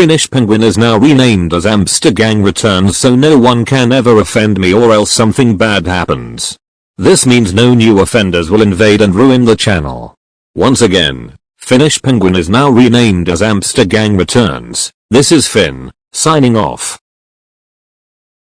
Finnish Penguin is now renamed as Amstergang Returns so no one can ever offend me or else something bad happens. This means no new offenders will invade and ruin the channel. Once again, Finnish Penguin is now renamed as Amstergang Returns. This is Finn, signing off.